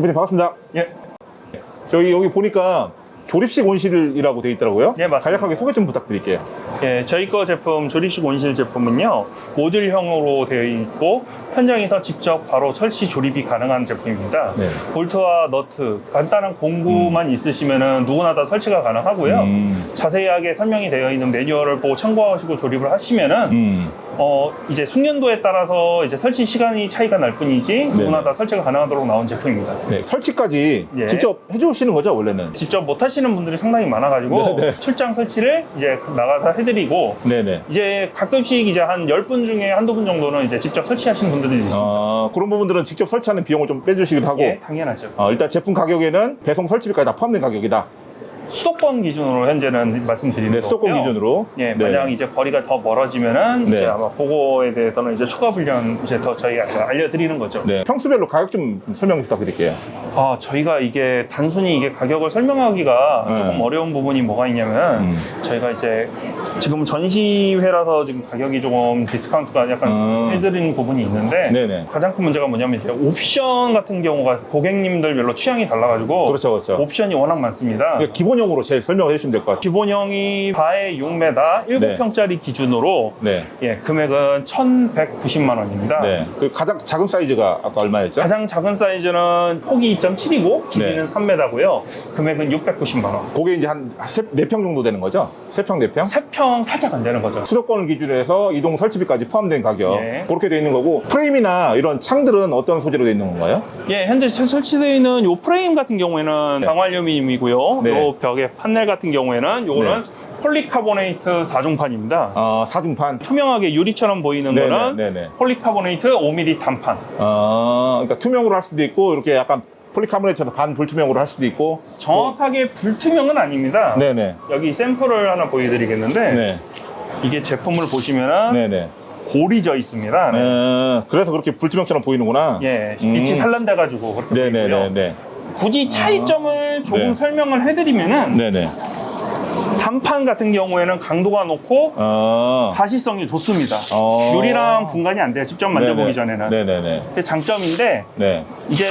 대표님 반갑습니다. 예. 저희 여기 보니까 조립식 온실이라고 되어 있더라고요. 예, 맞습니다. 간략하게 소개 좀 부탁드릴게요. 예, 저희 거 제품 조립식 온실 제품은요 모듈형으로 되어 있고 현장에서 직접 바로 설치 조립이 가능한 제품입니다. 네. 볼트와 너트 간단한 공구만 있으시면은 누구나 다 설치가 가능하고요. 음. 자세하게 설명이 되어 있는 매뉴얼을 보고 참고하시고 조립을 하시면 은 음. 어 이제 숙련도에 따라서 이제 설치 시간이 차이가 날 뿐이지 누구나 다 설치가 가능하도록 나온 제품입니다. 네, 설치까지 예. 직접 해주시는 거죠, 원래는? 직접 못 하시는 분들이 상당히 많아가지고 네, 네. 출장 설치를 이제 나가서 해드리고 네네. 이제 가끔씩 이제 한 10분 중에 한두 분 정도는 이제 직접 설치하시는 분들이 있습니다. 아, 그런 부분들은 직접 설치하는 비용을 좀 빼주시기도 하고. 예, 당연하죠. 어, 일단 제품 가격에는 배송 설치비까지 다 포함된 가격이다. 수도권 기준으로 현재는 말씀드리는 네, 수도권 거고요. 기준으로. 예, 네. 만약 이제 거리가 더 멀어지면은 네. 이제 아마 그거에 대해서는 이제 추가 훈련 이제 더 저희가 알려드리는 거죠. 네, 평수별로 가격 좀 설명 부탁드릴게요. 아, 저희가 이게 단순히 이게 가격을 설명하기가 네. 조금 어려운 부분이 뭐가 있냐면 음. 저희가 이제 지금 전시회라서 지금 가격이 조금 디스카운트가 약간 음. 해드리는 부분이 있는데 네네. 가장 큰 문제가 뭐냐면 이제 옵션 같은 경우가 고객님들별로 취향이 달라가지고 그렇죠, 그렇죠. 옵션이 워낙 많습니다. 그러니까 기본 형으로 제일 설명을 해주시면 될 것 같아요. 기본형이 4에 6m 7평짜리 기준으로 네. 예, 금액은 1,190만 원입니다. 네. 그 가장 작은 사이즈가 아까 얼마였죠? 가장 작은 사이즈는 폭이 2.7이고 길이는 네. 3m고요. 금액은 690만 원. 그게 이제 한 4평 정도 되는 거죠? 3평, 4평? 3평 살짝 안 되는 거죠. 수도권을 기준으로 해서 이동 설치비까지 포함된 가격 예. 그렇게 돼 있는 거고 프레임이나 이런 창들은 어떤 소재로 돼 있는 건가요? 예, 현재 설- 설치되어 있는 요 프레임 같은 경우에는 강화알루미늄이고요. 네. 요 벽의 판넬 같은 경우에는 요거는 폴리카보네이트 4중판입니다. 어, 사중판 투명하게 유리처럼 보이는 네네, 거는 네네. 폴리카보네이트 5mm 단판. 어, 그러니까 투명으로 할 수도 있고 이렇게 약간 폴리카보네이트에서 반 불투명으로 할 수도 있고 정확하게 불투명은 아닙니다. 네네 여기 샘플을 하나 보여드리겠는데 네 이게 제품을 보시면은 네네 골이 져 있습니다. 네. 어, 그래서 그렇게 불투명처럼 보이는구나 예, 음. 빛이 산란돼가지고 그렇게. 네네네네 굳이 차이점을 조금 네. 설명을 해드리면은 네네 단판 같은 경우에는 강도가 높고 어, 가시성이 좋습니다. 어. 유리랑 분간이 안 돼요. 직접 만져보기 네네. 전에는. 네네네 그게 장점인데 네 이게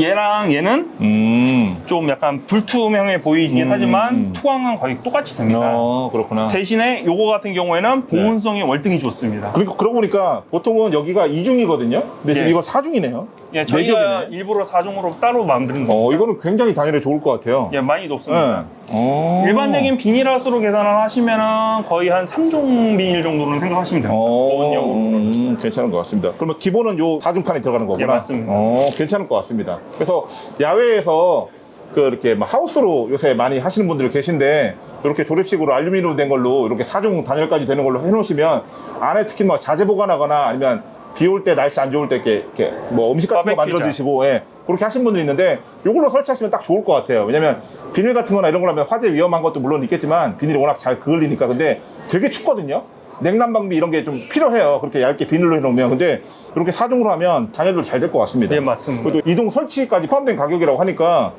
얘랑 얘는 음. 좀 약간 불투명해 보이긴 음, 하지만 음. 투광은 거의 똑같이 됩니다. 어, 그렇구나. 대신에 요거 같은 경우에는 보온성이 월등히 좋습니다. 그러니까 그러고 보니까 보통은 여기가 이중이거든요 근데 지금 예. 이거 사중이네요 예, 저희가 겹이네. 일부러 사중으로 따로 만든 거. 어, 이거는 굉장히 단열에 좋을 것 같아요. 예, 많이 높습니다. 어. 일반적인 비닐하우스로 계산을 하시면은 거의 한 3종 비닐 정도는 생각하시면 됩니다. 어, 보온용으로. 음, 괜찮은 것 같습니다. 그러면 기본은 요 사중판에 들어가는 거구나. 예, 맞습니다. 어, 괜찮을 것 같습니다. 그래서 야외에서 그 이렇게 막 하우스로 요새 많이 하시는 분들 계신데 이렇게 조립식으로 알루미늄 된 걸로 이렇게 사중 단열까지 되는 걸로 해놓으시면 안에 특히 뭐 자재 보관하거나 아니면 비 올 때 날씨 안 좋을 때 이렇게, 이렇게 뭐 음식 같은 거. 만들어 드시고 예, 그렇게 하시는 분들이 있는데 이걸로 설치하시면 딱 좋을 것 같아요. 왜냐면 비닐 같은 거나 이런 걸 하면 화재 위험한 것도 물론 있겠지만 비닐이 워낙 잘 그을리니까 근데 되게 춥거든요. 냉난 방비 이런 게 좀 필요해요. 그렇게 얇게 비닐로 해놓으면 근데 이렇게 사중으로 하면 단열도 잘 될 것 같습니다. 예, 맞습니다. 그래도 이동 설치까지 포함된 가격이라고 하니까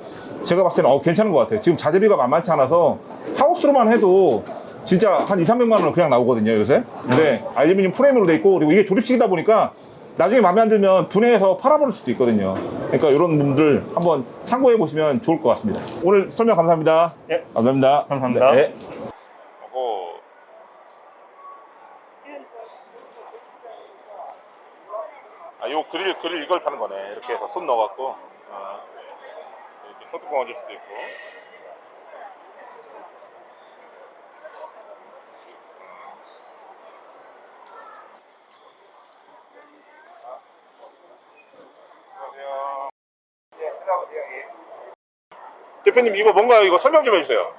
제가 봤을 때는 어, 괜찮은 것 같아요. 지금 자재비가 만만치 않아서 하우스로만 해도 진짜 한 2, 300만 원은 그냥 나오거든요, 요새. 근데 알루미늄 프레임으로 돼 있고 그리고 이게 조립식이다 보니까 나중에 마음에 안 들면 분해해서 팔아버릴 수도 있거든요. 그러니까 이런 분들 한번 참고해 보시면 좋을 것 같습니다. 오늘 설명 감사합니다. 예. 감사합니다. 감사합니다. 네. 아, 요 그릴 이걸 파는 거네. 이렇게 해서 손 넣어갖고 아, 이렇게 소뚜껑 얹을 수도 있고. 대표님 이거 뭔가 이거 설명 좀 해주세요.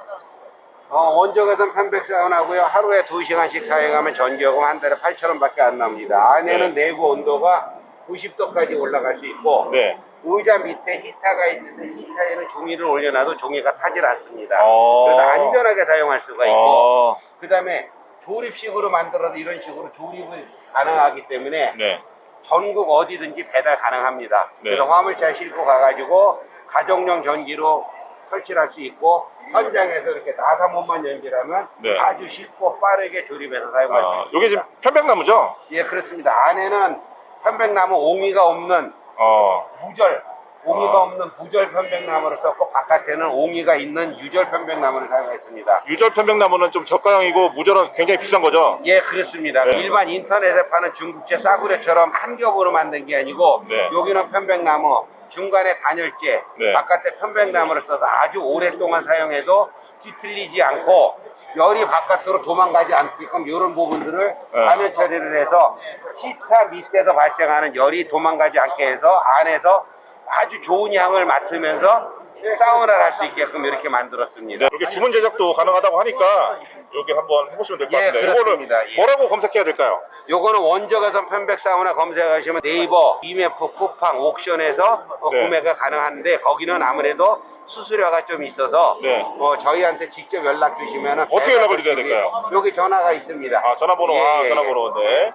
어, 원적외선 편백 사용하고요. 하루에 2시간씩 사용하면 전기요금 한 달에 8,000원밖에 안 납니다. 안에는 내부 온도가 90도까지 올라갈 수 있고 네. 의자 밑에 히터가 있는데 히터에는 종이를 올려놔도 종이가 타질 않습니다. 어. 그래서 안전하게 사용할 수가 있고 어, 그 다음에 조립식으로 만들어도 이런 식으로 조립을 가능하기 때문에 네. 전국 어디든지 배달 가능합니다. 네. 그래서 화물차 싣고 가가지고 가정용 전기로 설치를 할수 있고 현장에서 이렇게 나사못만 연결하면 네. 아주 쉽고 빠르게 조립해서 사용할 수 아, 있습니다. 요게 지금 편백나무죠? 예, 그렇습니다. 안에는 편백나무 옹이가 없는 어, 무절 옹이가 없는 무절 편백나무를 썼고 바깥에는 옹이가 있는 유절 편백나무를 사용했습니다. 유절 편백나무는 좀 저가형이고 무절은 굉장히 비싼 거죠? 예, 그렇습니다. 네. 일반 인터넷에 파는 중국제 싸구려처럼 한 겹으로 만든 게 아니고 네. 여기는 편백나무, 중간에 단열재, 네. 바깥에 편백나무를 써서 아주 오랫동안 사용해도 뒤틀리지 않고 열이 바깥으로 도망가지 않게끔 이런 부분들을 네. 단열 처리를 해서 시타 밑에서 발생하는 열이 도망가지 않게 해서 안에서 아주 좋은 향을 맡으면서 사우나를 할 수 있게끔 이렇게 만들었습니다. 이렇게 주문 제작도 가능하다고 하니까 여기 한번 해보시면 될것 예, 같습니다. 그렇습니다. 이거를 예. 뭐라고 검색해야 될까요? 요거는 원적외선 편백 사우나 검색하시면 네이버, 이메프, 쿠팡, 옥션에서 어, 네. 구매가 가능한데 거기는 아무래도 수수료가 좀 있어서 네. 어, 저희한테 직접 연락 주시면 어떻게 연락을 드려야 될까요? 여기 전화가 있습니다. 아, 전화번호, 예, 아, 예, 전화번호, 네.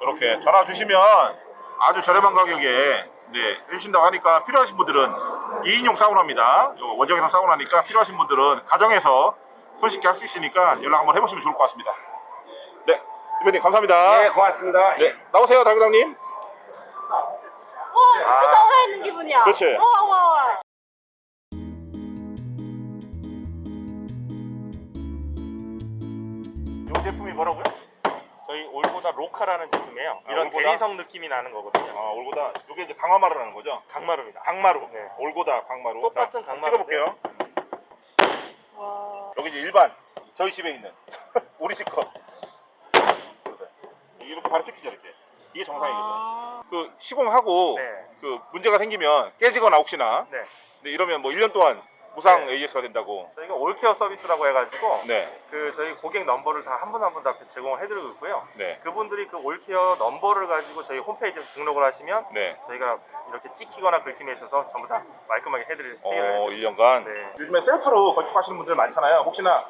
이렇게 전화 주시면 아주 저렴한 가격에 네, 해주신다고 하니까 필요하신 분들은 2인용 사우나입니다. 요 원적에서 사우나니까 필요하신 분들은 가정에서 손쉽게 할 수 있으니까 연락 한번 해보시면 좋을 것 같습니다. 네, 대표님 감사합니다. 예. 네, 고맙습니다. 네, 나오세요, 달구장님. 어, 진짜 사우나 있는 기분이야. 그렇지. 와, 와, 와. 이 제품이 뭐라고요? 저희 올보다 로카라는 제품이에요. 아, 이런 올보다? 대리석 느낌이 나는 거거든요. 아, 올고다. 이게 이제 강화마루라는 거죠? 강마루입니다. 강마루. 네. 올고다, 강마루. 똑같은 자, 강마루인데. 찍어볼게요. 와. 여기 이제 일반 저희 집에 있는 우리 집 거. 이렇게 바로 찍히죠 이렇게. 이게 정상이거든. 아, 그 시공하고 네. 그 문제가 생기면 깨지거나 혹시나 네. 근데 이러면 뭐 1년 동안 무상 네. AS가 된다고. 저희가 올케어 서비스라고 해가지고 네, 그 저희 고객 넘버를 다 한 분 한 분 다 제공을 해드리고 있고요. 네, 그분들이 그 올케어 넘버를 가지고 저희 홈페이지에 등록을 하시면 네. 저희가 이렇게 찍히거나 긁힘에 있어서 전부 다 말끔하게 해드릴 어, 해결해드립니다. 1년간. 네. 요즘에 셀프로 건축하시는 분들 많잖아요. 혹시나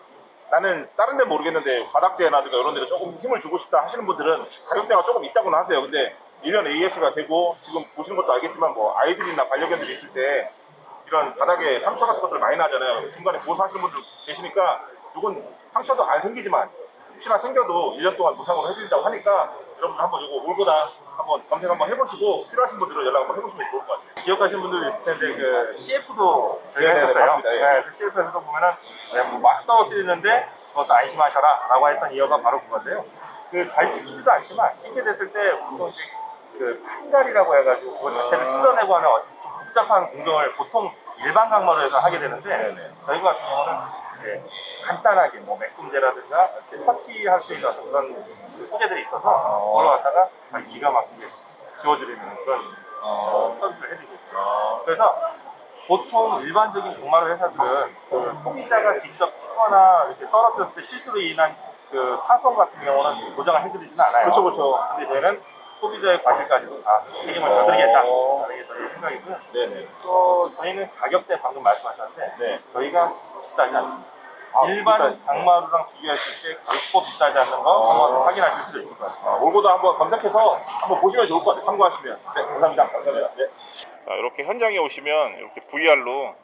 나는 다른 데 모르겠는데 바닥재라든가 이런 데를 조금 힘을 주고 싶다 하시는 분들은 가격대가 조금 있다고는 하세요. 근데 1년 AS가 되고 지금 보시는 것도 알겠지만 뭐 아이들이나 반려견들이 있을 때 이런 바닥에 상처 같은 것들 많이 나잖아요. 중간에 보호하시는 분들 계시니까 이건 상처도 안 생기지만 혹시나 생겨도 1년 동안 무상으로 해드린다고 하니까 여러분들 한번 이거 올보다 한번 검색 한번 해보시고 필요하신 분들은 연락 한번 해보시면 좋을 것 같아요. 기억하시는 분들 있을 텐데 그 CF도 저희가 네네네, 했었어요. 맞습니다. 예. 네, 그 CF에서도 보면은 네, 뭐막 떨어뜨리는데 그것도 안심하셔라 라고 했던 이유가 바로 그건데요. 그 잘 찍히지도 않지만 찍게 됐을 때 보통 이제 그 판갈이라고 해가지고 그거 자체를 아. 뜯어내고 하는 어떤 좀 복잡한 공정을 보통 일반 강마루에서 하게 되는데. 저희 같은 경우는 이제 간단하게 뭐 매꿈제라든가 이렇게 터치할 수 있는 그런 그 소재들이 있어서 그걸 갖다가 아주 기가 막히게 지워드리는 그런 어, 서비스를 해드리고 있습니다. 그래서 보통 일반적인 공마루 회사들은 그 소비자가 직접 찍거나 이렇게 떨어졌을 때 실수로 인한 그 파손 같은 경우는 보장을 해드리지는 않아요. 그렇죠, 그렇죠. 근데 저희는 소비자의 과실까지도 다 책임을 져드리겠다 라는 게 저희 생각이고요. 네네. 또 저희는 가격대 방금 말씀하셨는데 네. 저희가 비싸지 않습니다. 아, 일반 비싸- 강마루랑 비교했을 때 결코 비싸지 않는 거 한번 확인하실 수도 있을 것 같아요. 아, 올고도 한번 검색해서 한번 보시면 좋을 것 같아요. 참고하시면. 네, 감사합니다. 감사합니다. 네. 자, 이렇게 현장에 오시면 이렇게 VR로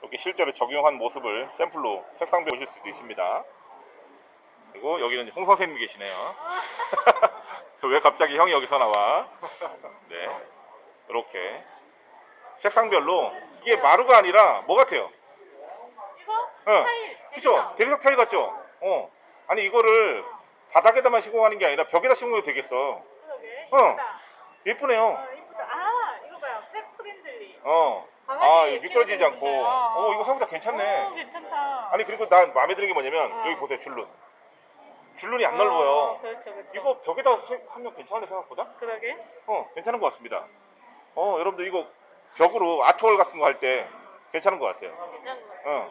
이렇게 실제로 적용한 모습을 샘플로 색상배 보실 수도 있습니다. 그리고 여기는 홍 선생님 계시네요. 왜 갑자기 형이 여기서 나와? 네. 이렇게 색상별로 이게 마루가 아니라 뭐 같아요? 이거? 응. 타일. 그죠? 대리석. 타일 같죠? 어. 아니 이거를 바닥에다만 시공하는 게 아니라 벽에다 시공해도 되겠어. 그러게. 어. 예쁘네요. 어, 이쁘다. 아, 이거 봐요. pet friendly. 어. 아, 이거 미끄러지지 않고. 어, 이거 생각보다 괜찮네. 오, 괜찮다. 아니 그리고 난 마음에 드는 게 뭐냐면 어. 여기 보세요 줄눈. 줄눈이 안 어, 넓어요. 그렇죠, 그렇죠. 이거 벽에다 세- 하면 괜찮은데 생각보다? 그러게. 어, 괜찮은 것 같습니다. 어, 여러분들 이거 벽으로 art wall 같은 거 할 때 괜찮은 것 같아요. 괜찮은 거 같아요. 어.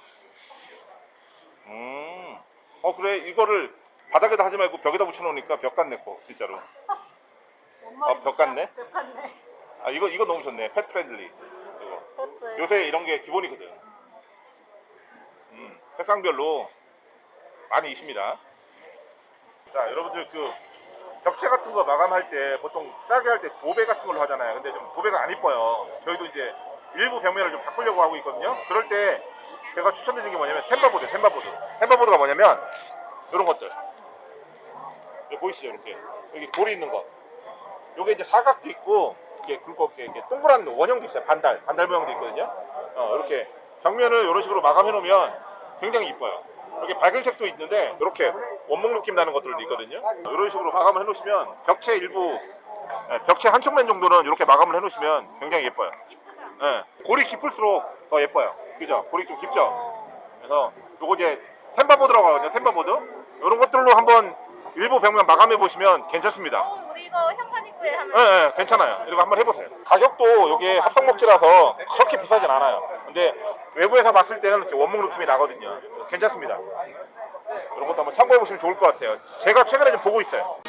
음. 어 그래 이거를 바닥에다 하지 말고 벽에다 붙여놓으니까 벽 같네 거 진짜로. 뭔 아, 벽 같네? 벽 같네. 아 이거 이거 너무 좋네. pet friendly. 이거. 요새 이런 게 기본이거든. 음, 색상별로 많이 있습니다. 자, 여러분들 그 벽체 같은 거 마감할 때 보통 싸게 할 때 도배 같은 걸로 하잖아요. 근데 좀 도배가 안 이뻐요. 저희도 이제 일부 벽면을 좀 바꾸려고 하고 있거든요. 그럴 때 제가 추천드리는 게 뭐냐면 템바보드, 템바보드. 템바보드가 뭐냐면 이런 것들. 여기 보이시죠? 이렇게. 여기 돌이 있는 거. 요게 이제 사각도 있고 이렇게 굵게 이렇게 동그란 원형도 있어요. 반달, 반달 모양도 있거든요. 어, 이렇게 벽면을 이런 식으로 마감해 놓으면 굉장히 이뻐요. 이렇게 밝은 색도 있는데 이렇게 원목 느낌 나는 것들도 있거든요. 이런 식으로 마감을 해놓으시면 벽체 일부, 예, 벽체 한쪽 면 정도는 이렇게 마감을 해놓으시면 굉장히 예뻐요. 예, 골이 깊을수록 더 예뻐요. 그죠? 골이 좀 깊죠? 그래서 요거 이제 템바보드라고 하거든요. 템바보드. 이런 것들로 한번 일부 벽면 마감해 보시면 괜찮습니다. 어, 우리 이거 하면 예, 예, 괜찮아요. 이거 한번 해보세요. 가격도 이게 합성목지라서 그렇게 비싸진 않아요. 근데 외부에서 봤을 때는 원목 느낌이 나거든요. 괜찮습니다. 이런 것도 한번 참고해 보시면 좋을 것 같아요. 제가 최근에 좀 보고 있어요.